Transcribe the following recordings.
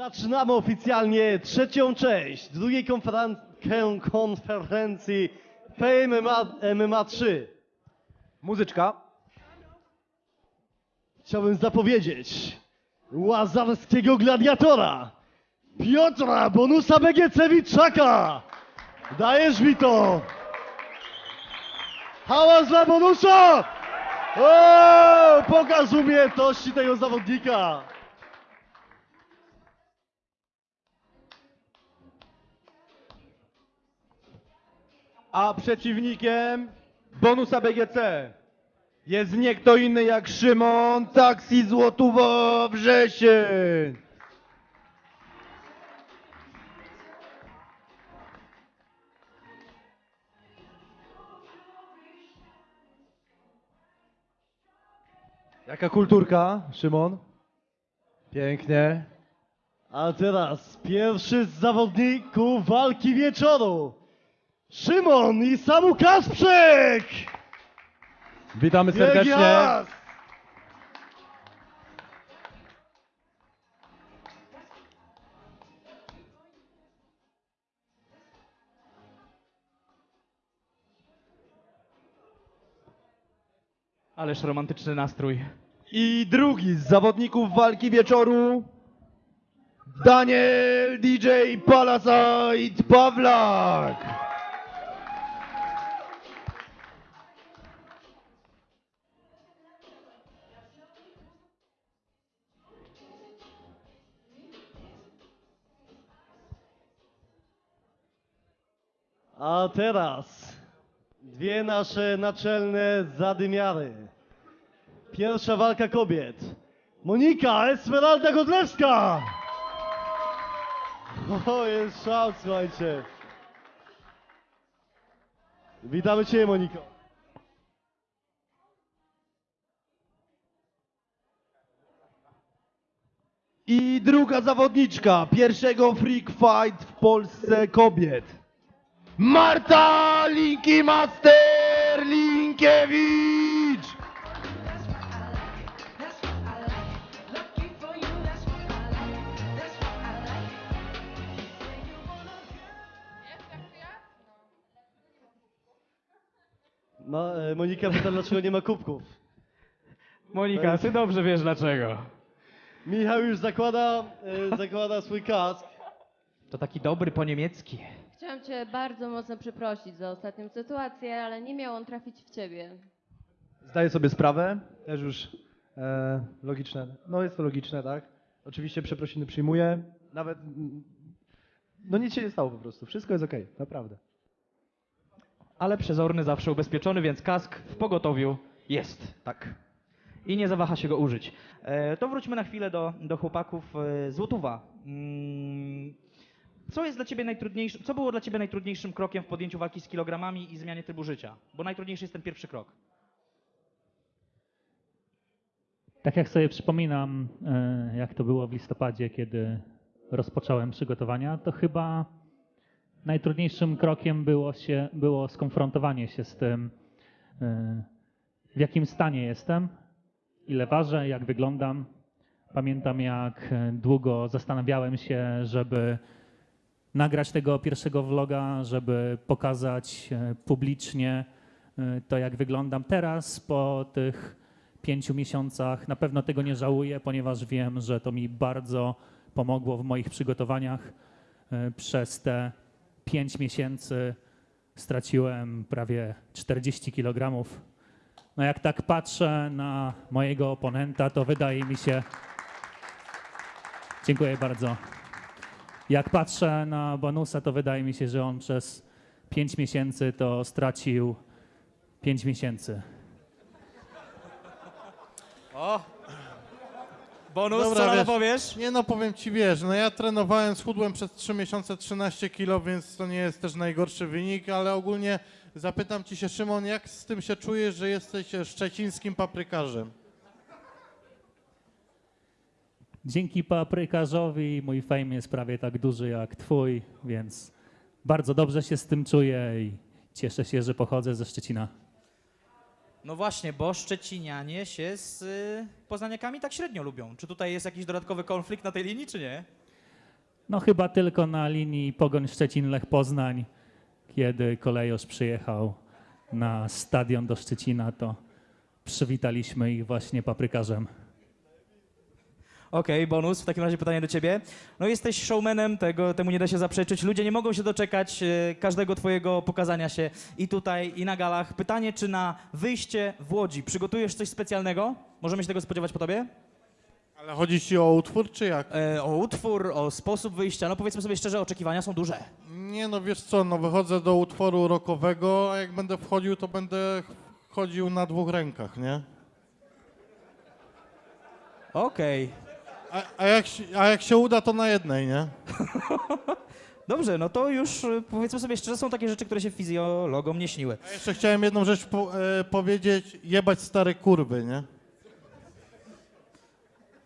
Zaczynamy oficjalnie trzecią część drugiej konferen- konferencji Fame MMA, MMA 3. Muzyczka. Chciałbym zapowiedzieć łazarskiego gladiatora Piotra Bonusa Begiecewiczaka. Dajesz mi to! Hałas dla Bonusa! O, pokaż umiejętności tego zawodnika! A przeciwnikiem bonusa BGC jest nie kto inny jak Szymon Taksi Złotowo Wrzesień. Jaka kulturka, Szymon? Pięknie. A teraz pierwszy z zawodników walki wieczoru. Szymon i Samu Kasprzyk! Witamy serdecznie. Ależ romantyczny nastrój. I drugi z zawodników walki wieczoru Daniel DJ Palasite Pawlak. A teraz dwie nasze naczelne zadymiary. Pierwsza walka kobiet. Monika Esmeralda Godlewska! O, jest szał, słuchajcie. Witamy Cię, Moniko. I druga zawodniczka pierwszego Freak Fight w Polsce kobiet. Marta Linki Master Linkiewicz. That's what I like. That's what I like. Lucky for you, that's what I like. That's what I like. Say you wanna Ma, e, Monika pyta, dlaczego nie ma kubków. Monika, ty dobrze wiesz dlaczego. Michał już zakłada, e, zakłada swój kask. To taki dobry po niemiecki. Chciałam Cię bardzo mocno przeprosić za ostatnią sytuację, ale nie miał on trafić w Ciebie. Zdaję sobie sprawę, też już e, logiczne. No jest to logiczne, tak? Oczywiście przeprosiny przyjmuję, nawet no nic się nie stało po prostu, wszystko jest okej, naprawdę. Ale przezorny zawsze ubezpieczony, więc kask w pogotowiu jest. Tak. I nie zawaha się go użyć. E, to wróćmy na chwilę do, do chłopaków e, Złotówa. Mm, co jest dla ciebie najtrudniejszym, co było dla ciebie najtrudniejszym krokiem w podjęciu walki z kilogramami i zmianie trybu życia? Bo najtrudniejszy jest ten pierwszy krok. Tak jak sobie przypominam, e, jak to było w listopadzie, kiedy rozpocząłem przygotowania, to chyba najtrudniejszym krokiem było, się, było skonfrontowanie się z tym, e, w jakim stanie jestem, ile ważę, jak wyglądam. Pamiętam, jak e, długo zastanawiałem się, żeby nagrać tego pierwszego vloga, żeby pokazać e, publicznie e, to, jak wyglądam teraz po tych pięciu miesiącach. Na pewno tego nie żałuję, ponieważ wiem, że to mi bardzo pomogło w moich przygotowaniach. E, Przez te pięć miesięcy straciłem prawie 40 kg. No jak tak patrzę na mojego oponenta, to wydaje mi się. Dziękuję bardzo. Jak patrzę na bonusa, to wydaje mi się, że on przez 5 miesięcy to stracił 5 miesięcy. Bonus, Dobra, co na to wiesz- powiesz? Nie no, powiem ci, wiesz, no ja trenowałem, schudłem przez 3 miesiące 13 kilo, więc to nie jest też najgorszy wynik, ale ogólnie zapytam ci się, Szymon, jak z tym się czujesz, że jesteś szczecińskim paprykarzem? Dzięki paprykarzowi mój fame jest prawie tak duży jak twój, więc bardzo dobrze się z tym czuję i cieszę się, że pochodzę ze Szczecina. No właśnie, bo Szczecinianie się z y, Poznaniakami tak średnio lubią. Czy tutaj jest jakiś dodatkowy konflikt na tej linii, czy nie? No chyba tylko na linii Pogoń Szczecin-Lech Poznań, kiedy kolejorz przyjechał na stadion do Szczecina, to przywitaliśmy ich właśnie paprykarzem. Okej, bonus. W takim razie pytanie do ciebie. No jesteś showmanem, tego, temu nie da się zaprzeczyć. Ludzie nie mogą się doczekać e, każdego twojego pokazania się i tutaj, i na galach. Pytanie, czy na wyjście w Łodzi przygotujesz coś specjalnego? Możemy się tego spodziewać po tobie? Ale chodzi ci o utwór, czy jak? E, o utwór, o sposób wyjścia. No powiedzmy sobie szczerze, oczekiwania są duże. Nie no, wiesz co, no wychodzę do utworu rockowego, a jak będę wchodził, to będę chodził na dwóch rękach, nie? Okej. A, a, jak, się- a jak się uda, to na jednej, nie? Dobrze, no to już e, powiedzmy sobie szczerze, są takie rzeczy, które się fizjologom nie śniły. A jeszcze chciałem jedną rzecz po, e, powiedzieć, jebać stare kurwy, nie?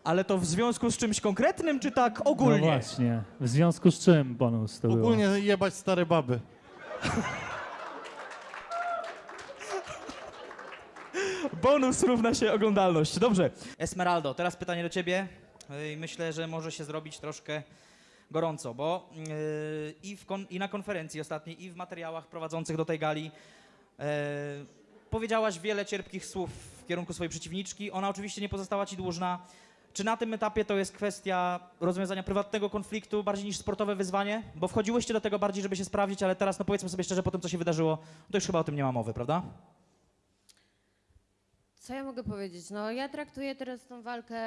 Ale to w związku z czymś konkretnym, czy tak No ogólnie? właśnie, w związku z czym bonus to było? Ogólnie jebać stare baby. Bonus równa się oglądalność. Dobrze. Esmeraldo, teraz pytanie do ciebie. Ej, Myślę, że może się zrobić troszkę gorąco, bo yy, i, i na konferencji ostatniej, i w materiałach prowadzących do tej gali yy, powiedziałaś wiele cierpkich słów w kierunku swojej przeciwniczki. Ona oczywiście nie pozostała ci dłużna. Czy na tym etapie to jest kwestia rozwiązania prywatnego konfliktu bardziej niż sportowe wyzwanie? Bo wchodziłyście do tego bardziej, żeby się sprawdzić, ale teraz, no powiedzmy sobie szczerze, po tym, co się wydarzyło, to już chyba o tym nie ma mowy, prawda? Co ja mogę powiedzieć? No, ja traktuję teraz tą walkę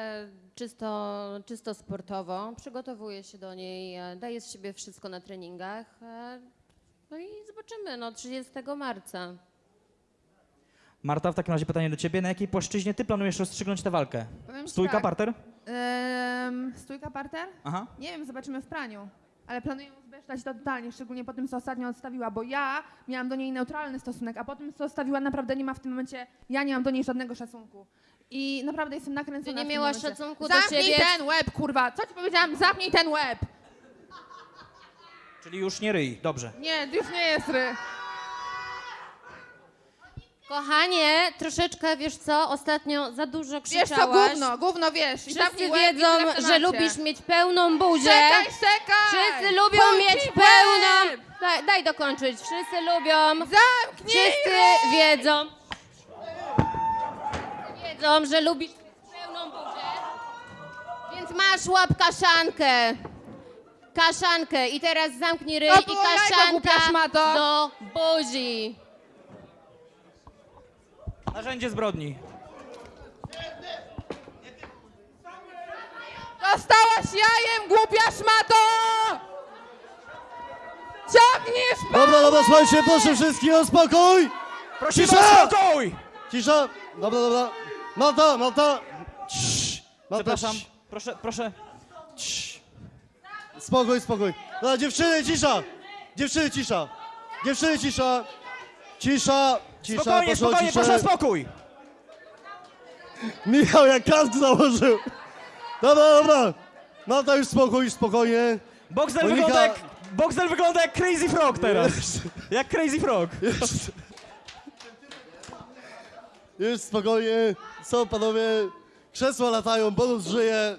czysto, czysto sportowo. Przygotowuję się do niej, e, daję z siebie wszystko na treningach. e, No i zobaczymy, no 30 marca. Marta, w takim razie pytanie do ciebie. Na jakiej płaszczyźnie ty planujesz rozstrzygnąć tę walkę? Powiem ci Stójka, tak, parter? stójka parter? Aha. Nie wiem, zobaczymy w praniu. Ale planuję uzbesztać to totalnie, szczególnie po tym, co ostatnio odstawiła, bo ja miałam do niej neutralny stosunek, a po tym, co odstawiła, naprawdę nie ma w tym momencie, ja nie mam do niej żadnego szacunku. I naprawdę jestem nakręcona Ty nie w tym miałaś momencie. szacunku do Zamknij siebie? ten łeb, kurwa! Co ci powiedziałam? Zamknij ten łeb! Czyli już nie ryj. Dobrze. Nie, już nie jest ry. Kochanie, troszeczkę, wiesz co, ostatnio za dużo Wiesz krzyczałaś. co, gówno, gówno wiesz. I Wszyscy zamknij łeb i wiedzą, tyle w że temacie. lubisz mieć pełną buzię. Czekaj, czekaj! Wszyscy lubią mieć łeb! pełną... Daj, daj dokończyć. Wszyscy lubią... Zamknij Wszyscy ryj! wiedzą... Wiedzą, że lubisz mieć pełną buzię. Więc masz łap kaszankę. Kaszankę. I teraz zamknij ryj To i było jajko, kaszanka głupia szmato. do buzi. Narzędzie zbrodni. Dostałaś jajem, głupia szmato! Ciągniesz Dobra, dobra, słuchajcie, proszę wszystkich o spokój! Prosimy Cisza! o spokój! Cisza! Dobra, dobra. Malta, Malta! Cii. Malta, Przepraszam. cii. Proszę, proszę. Spokój, spokój. Dobra, dziewczyny, cisza! Dziewczyny, cisza! Dziewczyny, cisza! Cisza! Cisza, Spokojnie, proszę o spokojnie, ciszę. proszę o spokój! Michał jak kask założył. Dobra, dobra. Malta już spokój, spokojnie. Boxer Monika- wygląda jak... Boxer wygląda jak Crazy Frog teraz. Jak Crazy Frog. Już, już spokojnie. Są panowie. Krzesła latają, bonus żyje.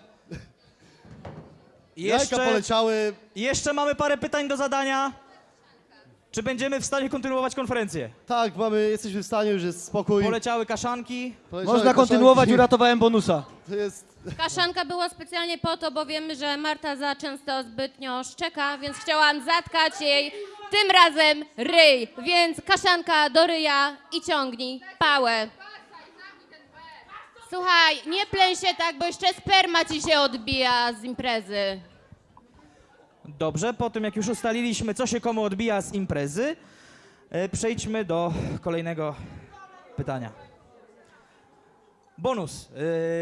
Jajka Jeszcze, poleciały. jeszcze mamy parę pytań do zadania. Czy będziemy w stanie kontynuować konferencję? Tak, mamy, jesteśmy w stanie, już jest spokój. Poleciały kaszanki. Poleciały Można kontynuować, uratowałem bonusa. To jest... Kaszanka była specjalnie po to, bo wiemy, że Marta za często zbytnio szczeka, więc chciałam zatkać jej tym razem ryj. Więc kaszanka do ryja i ciągnij pałę. Słuchaj, nie pleń się tak, bo jeszcze sperma ci się odbija z imprezy. Dobrze, po tym jak już ustaliliśmy, co się komu odbija z imprezy, e, przejdźmy do kolejnego pytania. Bonus.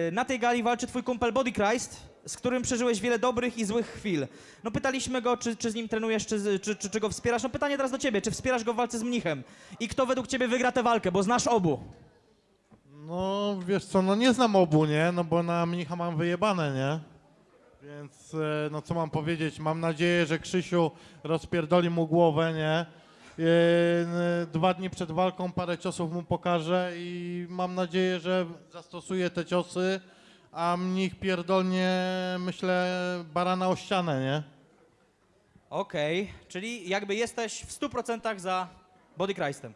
E, Na tej gali walczy twój kumpel Body Christ, z którym przeżyłeś wiele dobrych i złych chwil. No pytaliśmy go, czy, czy z nim trenujesz, czy, czy, czy, czy go wspierasz. No pytanie teraz do ciebie, czy wspierasz go w walce z mnichem? I kto według ciebie wygra tę walkę, bo znasz obu. No, wiesz co, no nie znam obu, nie? No bo na mnicha mam wyjebane, nie? Więc, e, no co mam powiedzieć, mam nadzieję, że Krzysiu rozpierdoli mu głowę, nie? E, Dwa dni przed walką parę ciosów mu pokażę i mam nadzieję, że zastosuje te ciosy, a mnich pierdolnie, myślę, barana o ścianę, nie? Okej, czyli jakby jesteś w 100% za Body Christem.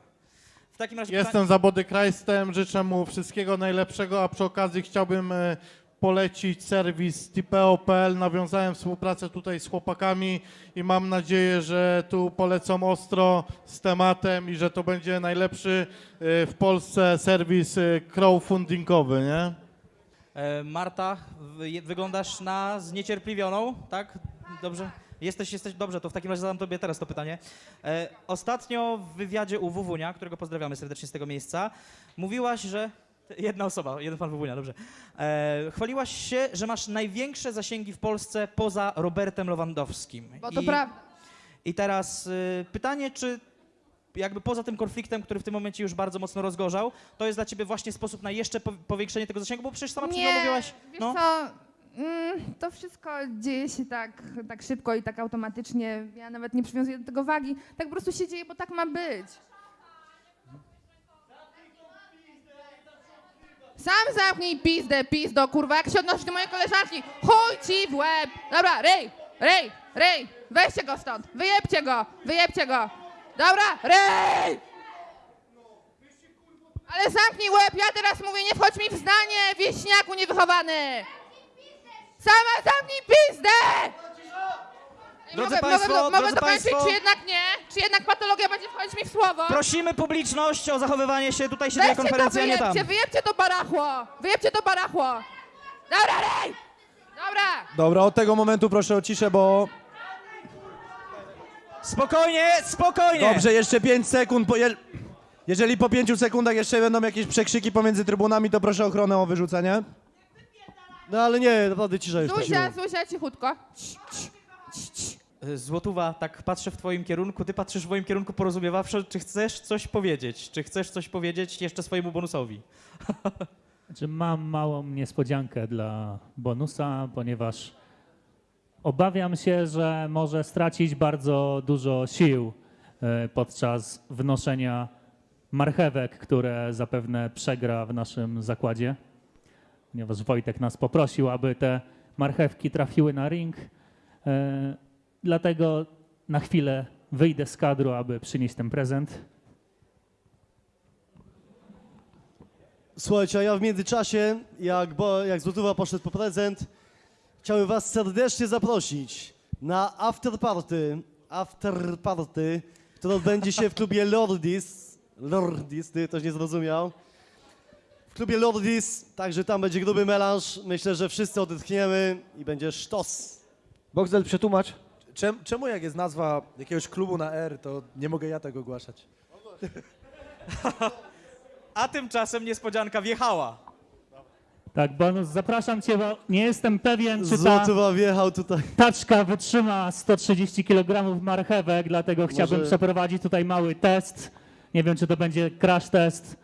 W takim razie Jestem za Body Christem, życzę mu wszystkiego najlepszego, a przy okazji chciałbym e, polecić serwis tipeo.pl. Nawiązałem współpracę tutaj z chłopakami i mam nadzieję, że tu polecą ostro z tematem i że to będzie najlepszy e, w Polsce serwis e, crowdfundingowy, nie? E, Marta, wy, wyglądasz na zniecierpliwioną, tak? Dobrze? Jesteś, jesteś, dobrze, to w takim razie zadam tobie teraz to pytanie. E, ostatnio w wywiadzie u Wuwunia, którego pozdrawiamy serdecznie z tego miejsca, mówiłaś, że... Jedna osoba, jeden pan Wuwunia, dobrze. E, chwaliłaś się, że masz największe zasięgi w Polsce poza Robertem Lewandowskim. Bo to I- prawda. I teraz y, pytanie, czy jakby poza tym konfliktem, który w tym momencie już bardzo mocno rozgorzał, to jest dla ciebie właśnie sposób na jeszcze po, powiększenie tego zasięgu, bo przecież sama przed chwilą Nie, mówiłaś... wiesz no. co, mm, to wszystko dzieje się tak, tak szybko i tak automatycznie. Ja nawet nie przywiązuję do tego wagi. Tak po prostu się dzieje, bo tak ma być. Sam zamknij pizdę, pizdo, kurwa, jak się odnosisz do mojej koleżanki. Chuj ci w łeb. Dobra, ryj, ryj, ryj. Weźcie go stąd, wyjebcie go, wyjebcie go. Dobra, ryj! Ale zamknij łeb, ja teraz mówię, nie wchodź mi w zdanie, wieśniaku niewychowany! Sama zamknij pizdę! Drodzy mogę, państwo, mogę, mogę drodzy dokończyć, państwo. czy jednak nie? Czy jednak patologia będzie wchodzić mi w słowo? Prosimy publiczność o zachowywanie się, tutaj się dzieje Weźcie to, konferencja, nie tam. wyjebcie, wyjebcie to barachło! Wyjebcie to barachło! Dobra, rej! Dobra! Dobra, od tego momentu proszę o ciszę, bo... Spokojnie, spokojnie! Dobrze, jeszcze 5 sekund. Je... Jeżeli po 5 sekundach jeszcze będą jakieś przekrzyki pomiędzy trybunami, to proszę ochronę o wyrzucenie. No ale nie, naprawdę cisza już Zuzia. Zuzia, cichutko. Y, Złotuwa, tak patrzę w twoim kierunku, ty patrzysz w moim kierunku porozumiewawczo, czy chcesz coś powiedzieć? Czy chcesz coś powiedzieć jeszcze swojemu bonusowi? Znaczy, mam małą niespodziankę dla bonusa, ponieważ obawiam się, że może stracić bardzo dużo sił e, podczas wnoszenia marchewek, które zapewne przegra w naszym zakładzie. Ponieważ Wojtek nas poprosił, aby te marchewki trafiły na ring. Dlatego na chwilę wyjdę z kadru, aby przynieść ten prezent. Słuchajcie, a ja w międzyczasie, jak, bo, jak Złotówa poszedł po prezent, chciałbym was serdecznie zaprosić na after party, after party, które odbędzie się w klubie Lordis. Lordis, ty ktoś nie zrozumiał. W klubie Lordis, także tam będzie gruby melanż. Myślę, że wszyscy odetchniemy i będzie sztos. Boxdel, przetłumacz. Czem, czemu jak jest nazwa jakiegoś klubu na R, to nie mogę ja tego ogłaszać? A tymczasem niespodzianka wjechała. Tak, bonus, zapraszam cię, bo nie jestem pewien, czy ta wjechał tutaj. taczka wytrzyma 130 kg marchewek, dlatego chciałbym Może- przeprowadzić tutaj mały test. Nie wiem, czy to będzie crash test.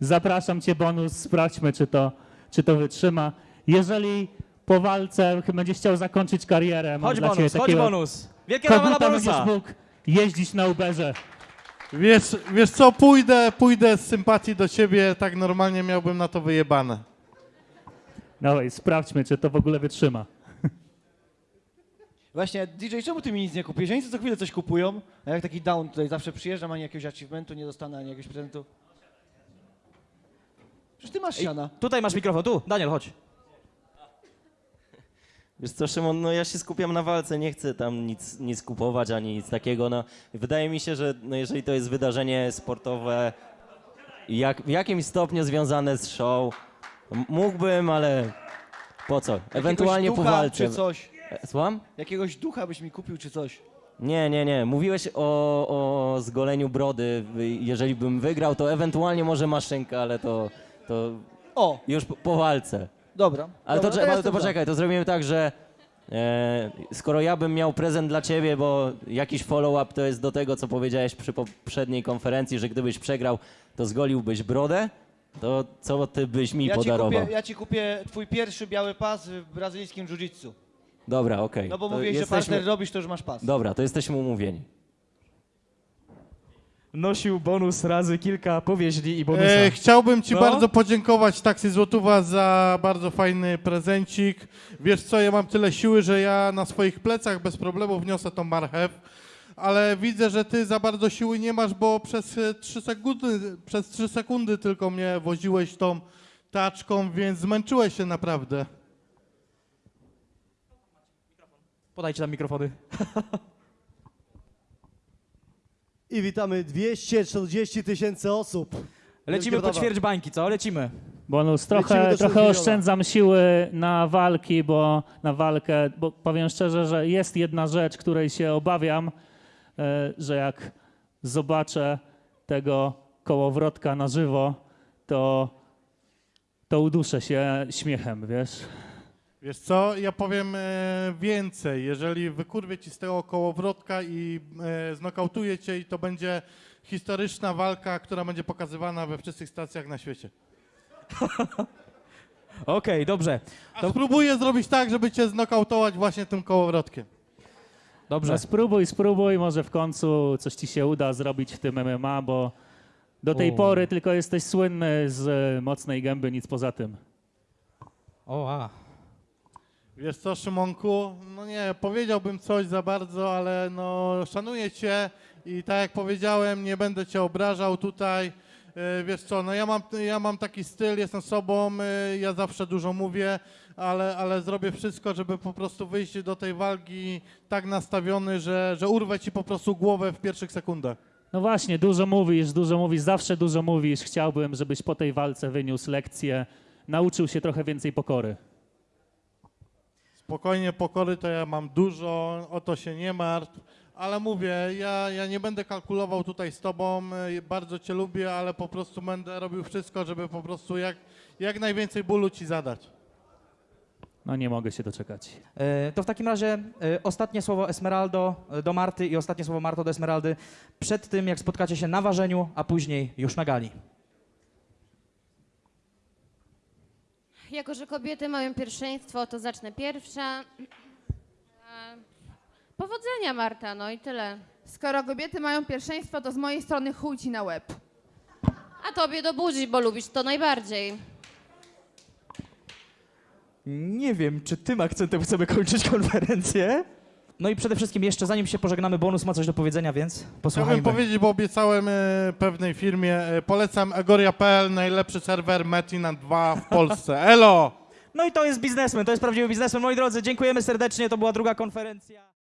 Zapraszam cię, bonus, sprawdźmy, czy to, czy to wytrzyma. Jeżeli po walce będziesz chciał zakończyć karierę, mam Chodź dla bonus, chodź bonus. Wielkie brawa dla bonusa. mógł jeździć na Uberze. Wiesz, wiesz co, pójdę, pójdę z sympatii do ciebie, tak normalnie miałbym na to wyjebane. Dawaj, sprawdźmy, czy to w ogóle wytrzyma. Właśnie, DJ, czemu ty mi nic nie kupisz? Oni co chwilę coś kupują, a jak taki down tutaj zawsze przyjeżdżam, ani jakiegoś achievementu nie dostanę, ani jakiegoś prezentu. Przecież ty masz siana. Tutaj masz mikrofon, tu, Daniel, chodź. Wiesz co, Szymon, no ja się skupiam na walce, nie chcę tam nic, nic kupować ani nic takiego. No, wydaje mi się, że no, jeżeli to jest wydarzenie sportowe, jak, w jakimś stopniu związane z show, mógłbym, ale po co? Ewentualnie Jakiegoś po ducha walce. czy coś. E, Słucham? Jakiegoś ducha byś mi kupił czy coś. Nie, nie, nie. Mówiłeś o, o zgoleniu brody. Jeżeli bym wygrał, to ewentualnie może maszynka, ale to, to O, już po, po walce. Dobra. Ale dobra, to, ja to, to za. poczekaj, to zrobimy tak, że e, skoro ja bym miał prezent dla ciebie, bo jakiś follow-up to jest do tego, co powiedziałeś przy poprzedniej konferencji, że gdybyś przegrał, to zgoliłbyś brodę, to co ty byś mi Ja ci, podarował? kupię, ja ci kupię twój pierwszy biały pas w brazylijskim jiu-jitsu. Dobra, okej. No bo To mówiłeś, że jesteśmy- partner robisz, to już masz pas. Dobra, to jesteśmy umówieni. Nosił bonus razy kilka powieźli i bonusa. E, chciałbym Ci No. bardzo podziękować Taksy Złotówa za bardzo fajny prezencik. Wiesz co, ja mam tyle siły, że ja na swoich plecach bez problemu wniosę tą marchew, ale widzę, że Ty za bardzo siły nie masz, bo przez 3 sekundy, przez 3 sekundy tylko mnie woziłeś tą taczką, więc zmęczyłeś się naprawdę. Podajcie tam mikrofony. I witamy 240 tysięcy osób. Lecimy po ćwierć bańki, co? Lecimy. Bonus, Lecimy trochę, trochę oszczędzam siły na walki, bo na walkę, bo powiem szczerze, że jest jedna rzecz, której się obawiam, e, że jak zobaczę tego kołowrotka na żywo, to, to uduszę się śmiechem, wiesz? Wiesz co, ja powiem e, więcej. Jeżeli wykurwię ci z tego kołowrotka i e, znokautuję cię i to będzie historyczna walka, która będzie pokazywana we wszystkich stacjach na świecie. Okej, dobrze. A spróbuję zrobić tak, żeby cię znokautować właśnie tym kołowrotkiem. Dobrze. No spróbuj, spróbuj, może w końcu coś ci się uda zrobić w tym MMA, bo do tej O. pory tylko jesteś słynny z e, mocnej gęby, nic poza tym. O, a. Wiesz co, Szymonku, no nie, powiedziałbym coś za bardzo, ale no szanuję cię i tak jak powiedziałem, nie będę cię obrażał tutaj. E, Wiesz co, no ja mam, ja mam taki styl, jestem sobą, e, ja zawsze dużo mówię, ale, ale zrobię wszystko, żeby po prostu wyjść do tej walki tak nastawiony, że, że urwę ci po prostu głowę w pierwszych sekundach. No właśnie, dużo mówisz, dużo mówisz, zawsze dużo mówisz. Chciałbym, żebyś po tej walce wyniósł lekcję, nauczył się trochę więcej pokory. Spokojnie, pokory to ja mam dużo, o to się nie martw, ale mówię, ja, ja nie będę kalkulował tutaj z tobą, e, bardzo cię lubię, ale po prostu będę robił wszystko, żeby po prostu jak, jak najwięcej bólu ci zadać. No nie mogę się doczekać. E, To w takim razie e, ostatnie słowo Esmeraldo e, do Marty i ostatnie słowo Marto do Esmeraldy przed tym, jak spotkacie się na ważeniu, a później już na gali. Jako, że kobiety mają pierwszeństwo, to zacznę pierwsza. E, Powodzenia, Marta, no i tyle. Skoro kobiety mają pierwszeństwo, to z mojej strony chuj ci na łeb. A tobie do buzi, bo lubisz to najbardziej. Nie wiem, czy tym akcentem chcemy kończyć konferencję. No i przede wszystkim jeszcze, zanim się pożegnamy, bonus ma coś do powiedzenia, więc Chciałbym posłuchajmy. powiedzieć, bo obiecałem e, pewnej firmie, e, polecam agoria.pl, najlepszy serwer Metin 2 w Polsce. Elo! No i to jest biznesmen, to jest prawdziwy biznesmen. Moi drodzy, dziękujemy serdecznie, to była druga konferencja.